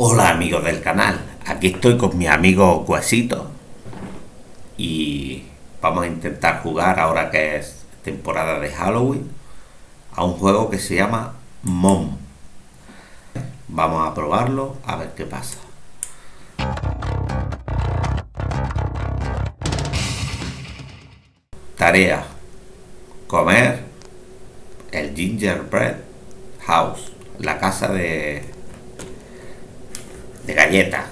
Hola amigos del canal, aquí estoy con mi amigo Cuesito y vamos a intentar jugar ahora que es temporada de Halloween a un juego que se llama Mom. Vamos a probarlo a ver qué pasa. Tarea. Comer el gingerbread house, la casa de de galleta,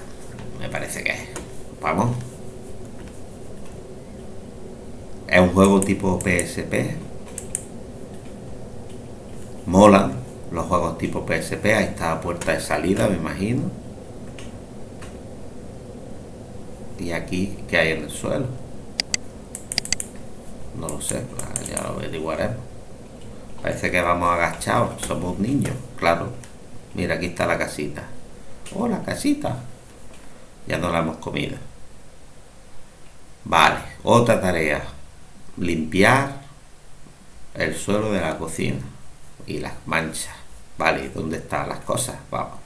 me parece que es. Vamos. Es un juego tipo PSP. Molan los juegos tipo PSP. Ahí está la puerta de salida, me imagino. Y aquí, ¿qué hay en el suelo? No lo sé, ya lo averiguaremos. Parece que vamos agachados, somos niños, claro. Mira, aquí está la casita. Oh, la casita. Ya no la hemos comido. Vale, otra tarea. Limpiar el suelo de la cocina y las manchas. Vale, ¿dónde están las cosas? Vamos.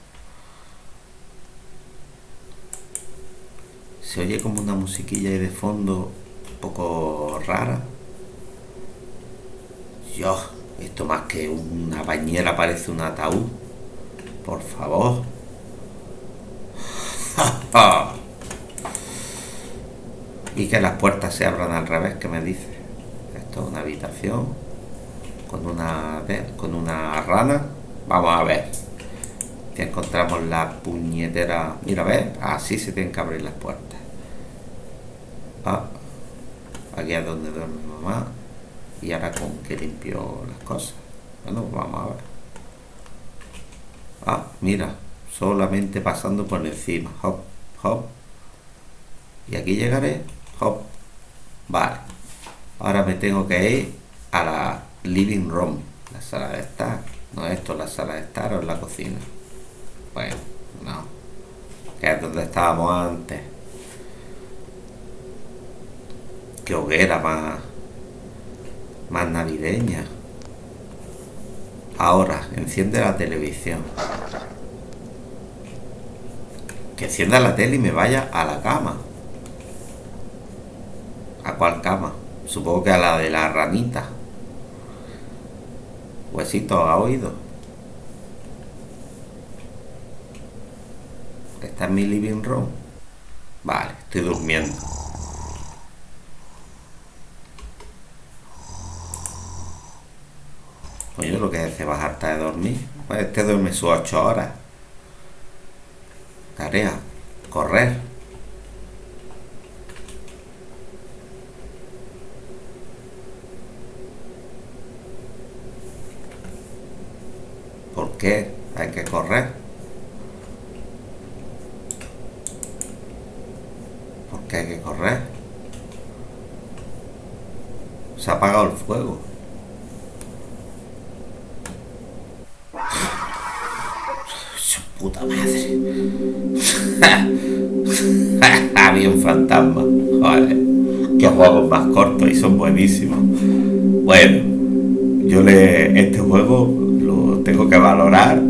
Se oye como una musiquilla ahí de fondo un poco rara. Dios, esto más que una bañera parece un ataúd. Por favor. Y que las puertas se abran al revés, ¿qué me dice? Esto es una habitación con una, con una rana. Vamos a ver. Que encontramos la puñetera... Mira, ver, así se tienen que abrir las puertas. Ah, aquí es donde duerme mamá. Y ahora con que limpio las cosas. Bueno, vamos a ver. Ah, mira, solamente pasando por encima. Hop. Y aquí llegaré. Hop. Vale. Ahora me tengo que ir a la living room. La sala de estar. No esto, la sala de estar o la cocina. Bueno, no. Que es donde estábamos antes. Qué hoguera más, más navideña. Ahora, enciende la televisión que encienda la tele y me vaya a la cama. ¿A cuál cama? Supongo que a la de la ranita. Huesito, ¿ha oído? ¿Está en mi living room? Vale, estoy durmiendo. Oye, lo que hace bajarte de dormir. Pues este duerme sus ocho horas. Tarea, correr. ¿Por qué hay que correr? ¿Por qué hay que correr? Se ha apagado el fuego. Puta madre. Había un fantasma. Joder. Qué juegos más cortos y son buenísimos. Bueno, yo le. Este juego lo tengo que valorar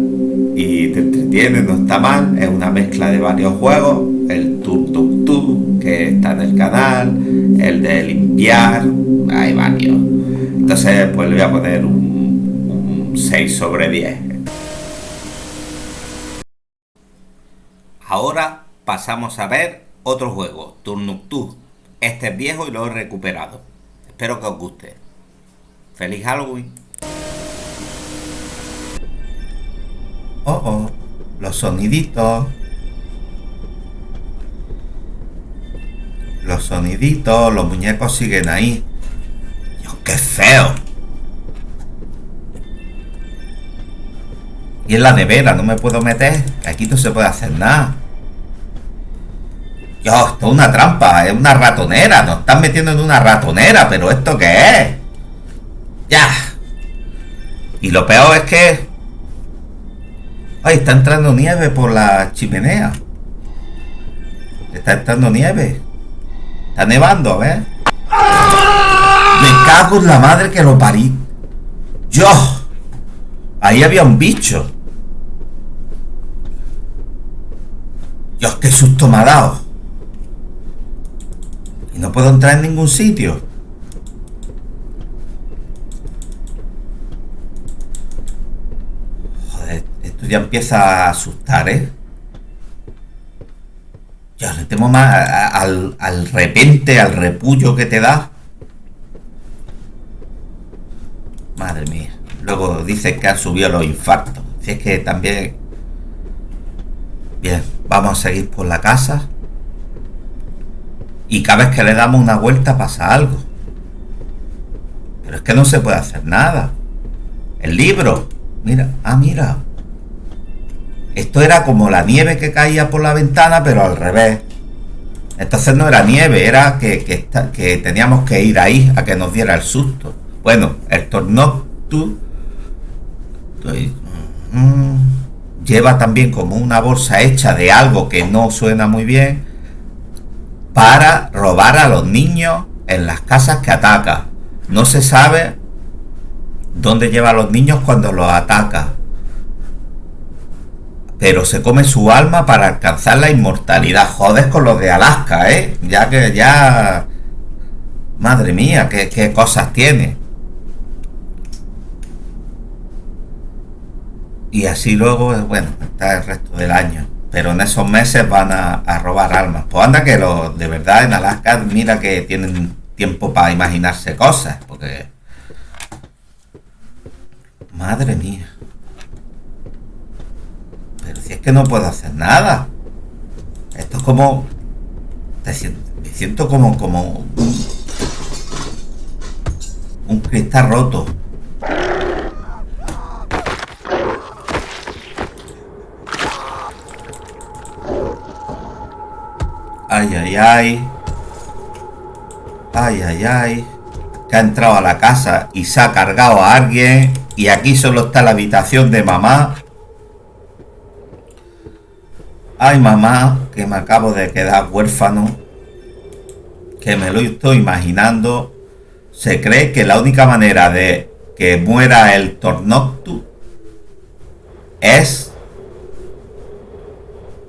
y te entretiene, no está mal. Es una mezcla de varios juegos. El Tuk Tuk Tuk, que está en el canal. El de limpiar. Hay varios. Entonces, pues le voy a poner un, un 6 sobre 10 Ahora pasamos a ver otro juego, Turnuktu. Este es viejo y lo he recuperado. Espero que os guste. ¡Feliz Halloween! Oh, oh, los soniditos. Los soniditos, los muñecos siguen ahí. Dios, qué feo. Y en la nevera no me puedo meter. Aquí no se puede hacer nada. Dios, esto es una trampa, es una ratonera. Nos están metiendo en una ratonera, pero ¿esto qué es? Ya. Y lo peor es que... Ay, está entrando nieve por la chimenea. Está entrando nieve. Está nevando, a ver. Me cago en la madre que lo parí. Yo. Ahí había un bicho. Dios, qué susto me ha dado. Y no puedo entrar en ningún sitio. Joder, esto ya empieza a asustar, ¿eh? Ya le temo más al, al repente, al repullo que te da. Madre mía. Luego dice que ha subido los infartos. Si es que también... Bien, vamos a seguir por la casa. Y cada vez que le damos una vuelta pasa algo. Pero es que no se puede hacer nada. El libro. Mira, ah, mira. Esto era como la nieve que caía por la ventana, pero al revés. Entonces no era nieve, era que, que, teníamos que ir ahí a que nos diera el susto. Bueno, el Tornoctu mm, lleva también como una bolsa hecha de algo que no suena muy bien para robar a los niños en las casas que ataca. No se sabe dónde lleva a los niños cuando los ataca pero se come su alma para alcanzar la inmortalidad. Jodes con los de Alaska, ¿eh? Ya que ya... Madre mía, qué, cosas tiene. Y así luego, bueno, está el resto del año. Pero en esos meses van a, robar almas. Pues anda que los de verdad en Alaska, mira que tienen tiempo para imaginarse cosas. Porque... Madre mía. Pero si es que no puedo hacer nada. Esto es como... me siento como... como un cristal roto. Ay, ay, ay. Ay, ay, ay. Que ha entrado a la casa y se ha cargado a alguien. Y aquí solo está la habitación de mamá. Ay, mamá, que me acabo de quedar huérfano, que me lo estoy imaginando. Se cree que la única manera de que muera el Tornoctu es...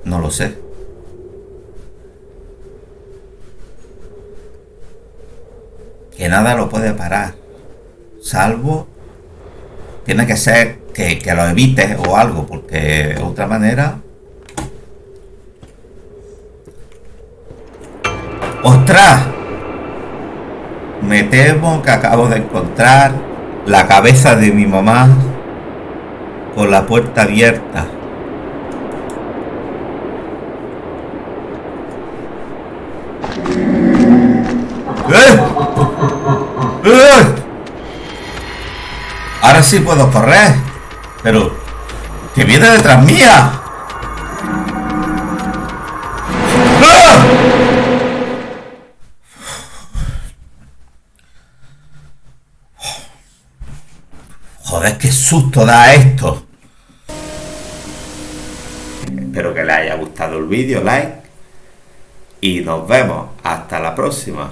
No lo sé. Que nada lo puede parar. Salvo... Tiene que ser que, que lo evite o algo, porque de otra manera ¡Ostras! Me temo que acabo de encontrar la cabeza de mi mamá con la puerta abierta. ¡Eh! Sí puedo correr. Pero... ¡Que viene detrás mía! Joder, qué susto da esto. Espero que les haya gustado el vídeo, like. Y nos vemos. Hasta la próxima.